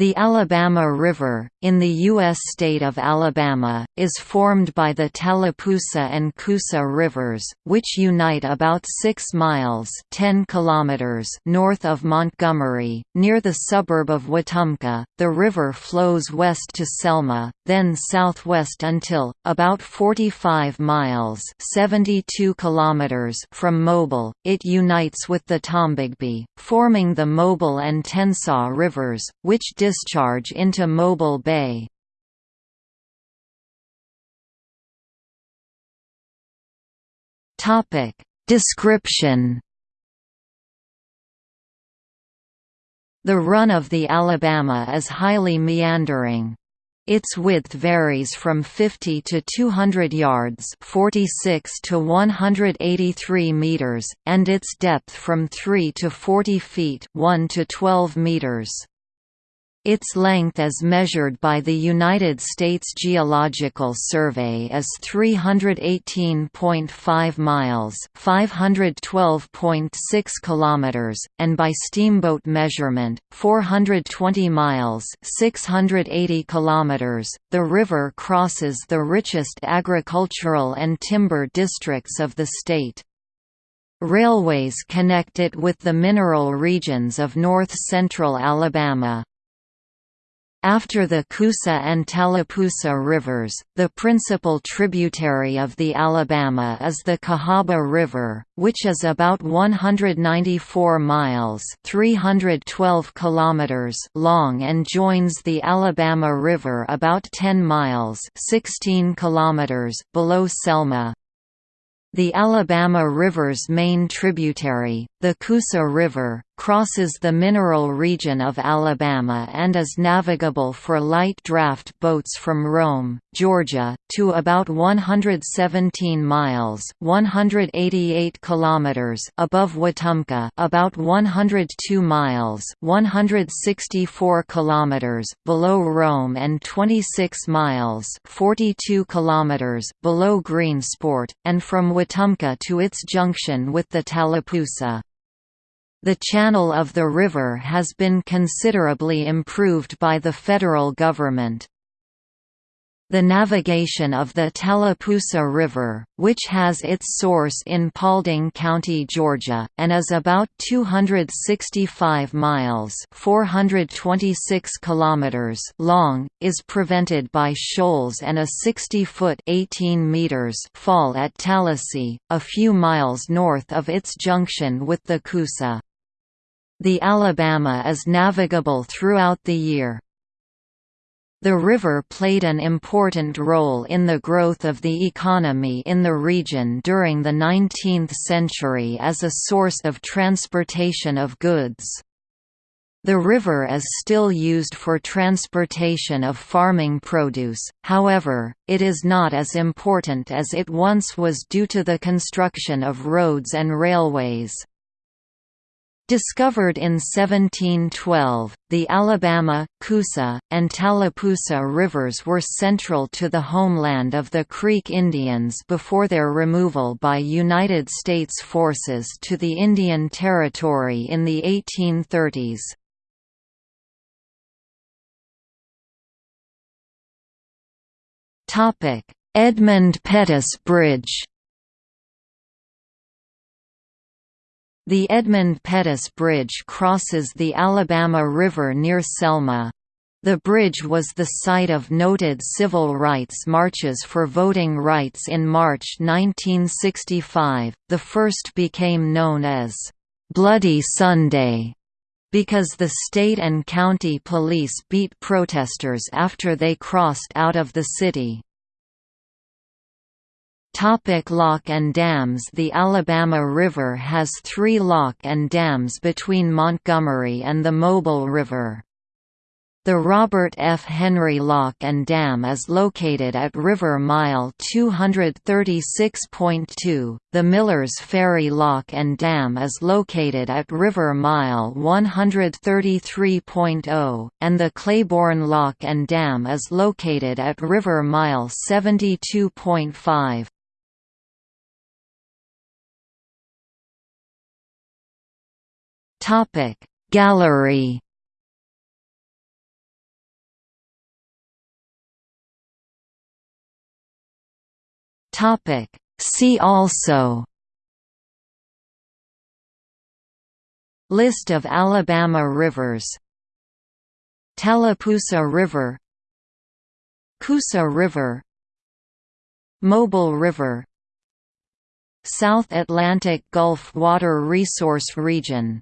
The Alabama River, in the U.S. state of Alabama, is formed by the Tallapoosa and Coosa rivers, which unite about 6 miles 10 kilometers north of Montgomery, near the suburb of Wetumpka. The river flows west to Selma, then southwest until, about 45 miles 72 kilometers from Mobile, it unites with the Tombigbee, forming the Mobile and Tensaw rivers, which discharge into Mobile Bay. Topic Description The run of the Alabama is highly meandering. Its width varies from 50 to 200 yards 46 to 183 meters, and its depth from 3 to 40 feet 1 to 12 meters. Its length as measured by the United States Geological Survey is 318.5 miles, 512.6 kilometers, and by steamboat measurement, 420 miles, 680 kilometers. The river crosses the richest agricultural and timber districts of the state. Railways connect it with the mineral regions of north-central Alabama, after the Coosa and Tallapoosa rivers, the principal tributary of the Alabama is the Cahaba River, which is about 194 miles 312 kilometers long and joins the Alabama River about 10 miles 16 kilometers below Selma. The Alabama River's main tributary, the Coosa River, crosses the mineral region of Alabama and is navigable for light draft boats from Rome, Georgia, to about 117 miles (188 kilometers) above Wetumpka, about 102 miles (164 kilometers) below Rome and 26 miles (42 kilometers) below Greensport, and from Wetumpka to its junction with the Tallapoosa. The channel of the river has been considerably improved by the federal government. The navigation of the Tallapoosa River, which has its source in Paulding County, Georgia, and is about 265 miles (426 kilometers) long, is prevented by shoals and a 60-foot (18 meters) fall at Tallassee, a few miles north of its junction with the Coosa. The Alabama is navigable throughout the year. The river played an important role in the growth of the economy in the region during the 19th century as a source of transportation of goods. The river is still used for transportation of farming produce, however, it is not as important as it once was due to the construction of roads and railways. Discovered in 1712, the Alabama, Coosa, and Tallapoosa rivers were central to the homeland of the Creek Indians before their removal by United States forces to the Indian Territory in the 1830s. Edmund Pettus Bridge The Edmund Pettus Bridge crosses the Alabama River near Selma. The bridge was the site of noted civil rights marches for voting rights in March 1965. The first became known as Bloody Sunday because the state and county police beat protesters after they crossed out of the city. Topic lock and dams The Alabama River has three lock and dams between Montgomery and the Mobile River. The Robert F. Henry Lock and Dam is located at River Mile 236.2, the Millers Ferry Lock and Dam is located at River Mile 133.0, and the Claiborne Lock and Dam is located at River Mile 72.5. Topic. Gallery Topic. See also List of Alabama rivers Tallapoosa River Coosa River Mobile River South Atlantic Gulf Water Resource Region